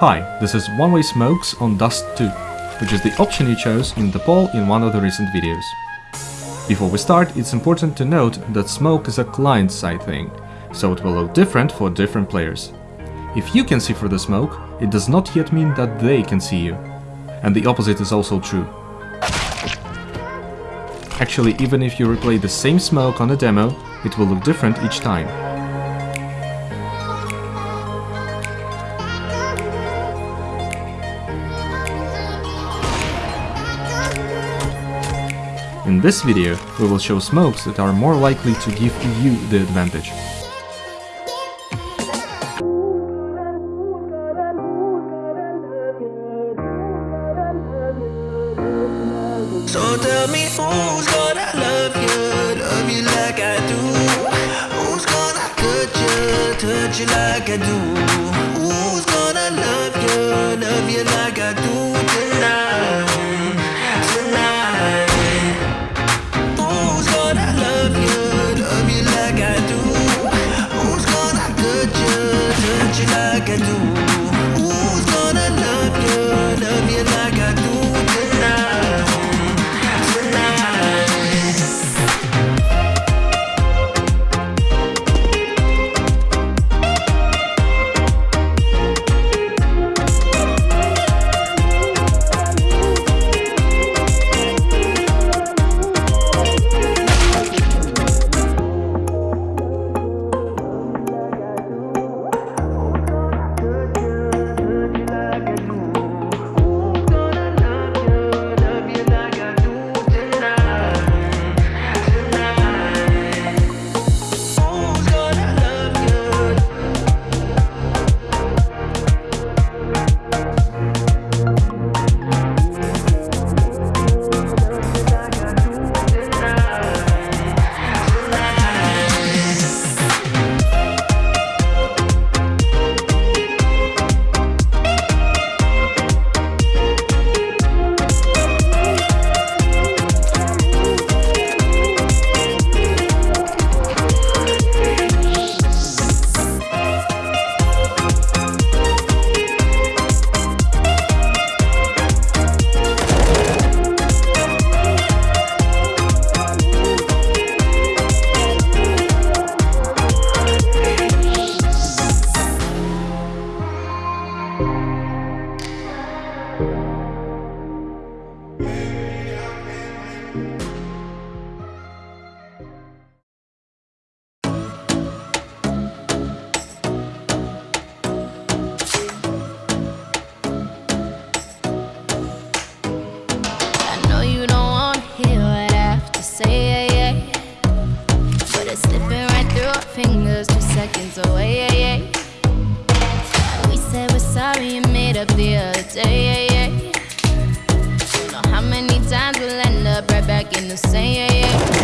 Hi, this is One Way Smokes on Dust 2, which is the option you chose in the poll in one of the recent videos. Before we start, it's important to note that smoke is a client-side thing, so it will look different for different players. If you can see through the smoke, it does not yet mean that they can see you. And the opposite is also true. Actually, even if you replay the same smoke on a demo, it will look different each time. In this video, we will show smokes that are more likely to give you the advantage. So tell me who's gonna love you, love you like I do. Who's gonna you, touch you like I do slipping right through our fingers, two seconds away. Yeah, yeah. We said we're sorry and made up the other day. Yeah, yeah. Don't know how many times we'll end up right back in the same. Yeah, yeah.